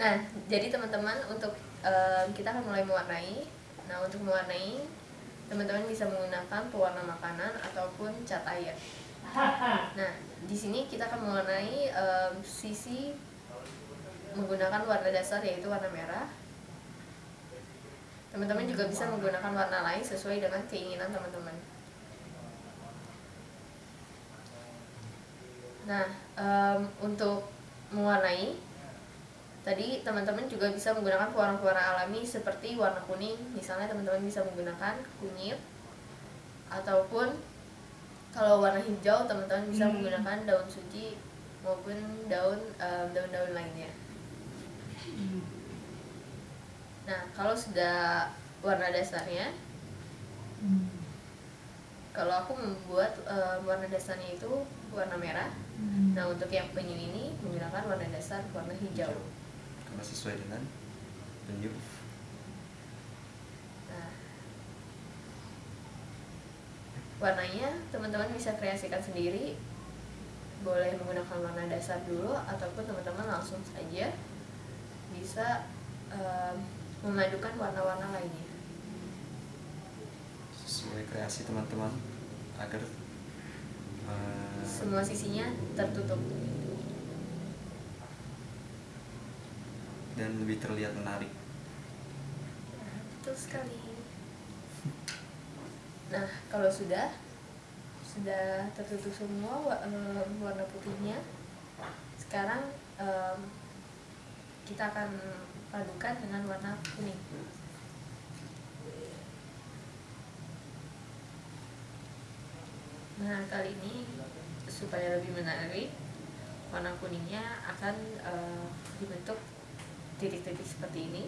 Nah, jadi teman-teman untuk uh, kita akan mulai mewarnai. Nah, untuk mewarnai, teman-teman bisa menggunakan pewarna makanan ataupun cat air. Nah, di sini kita akan mewarnai um, sisi menggunakan warna dasar yaitu warna merah. Teman-teman juga bisa menggunakan warna lain sesuai dengan keinginan teman-teman. Nah, um, untuk mewarnai, tadi teman-teman juga bisa menggunakan pewarna-pewarna alami seperti warna kuning. Misalnya teman-teman bisa menggunakan kunyit ataupun kalau warna hijau teman-teman bisa hmm. menggunakan daun suci maupun daun daun-daun lainnya. Hmm. Nah, kalau sudah warna dasarnya, hmm. kalau aku membuat uh, warna dasarnya itu warna merah. Hmm. Nah, untuk yang penyu ini menggunakan warna dasar warna hijau. Karena sesuai dengan penyu. Nah, warnanya teman-teman bisa kreasikan sendiri. Boleh menggunakan warna dasar dulu ataupun teman-teman langsung saja bisa um, memadukan warna-warna lainnya sesuai kreasi teman-teman agar uh, semua sisinya tertutup dan lebih terlihat menarik. Betul sekali. Nah kalau sudah sudah tertutup semua warna putihnya sekarang um, kita akan padukan dengan warna kuning. Nah kali ini supaya lebih menarik warna kuningnya akan uh, dibentuk titik-titik seperti ini.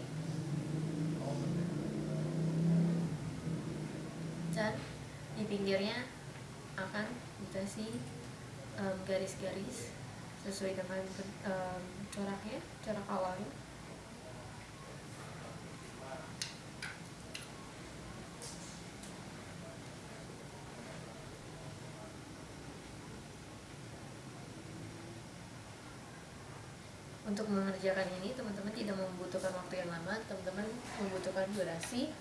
Dan di pinggirnya akan dikasih garis-garis um, sesuai dengan um, coraknya corak awalnya untuk mengerjakan ini teman-teman tidak membutuhkan waktu yang lama teman-teman membutuhkan durasi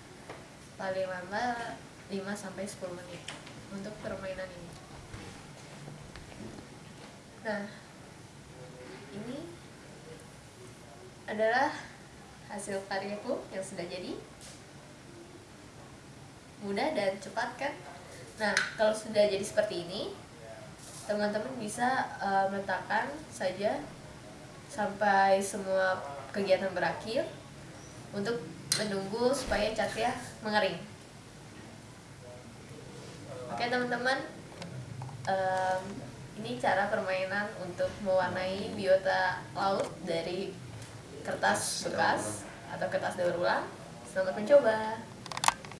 paling lama 5 sampai 10 menit untuk permainan ini. Nah ini adalah hasil karyaku yang sudah jadi. Mudah dan cepat kan? Nah kalau sudah jadi seperti ini teman-teman bisa uh, meletakkan saja sampai semua kegiatan berakhir untuk menunggu supaya catnya mengering oke teman-teman um, ini cara permainan untuk mewarnai biota laut dari kertas bekas atau kertas daur ulang. Selamat mencoba.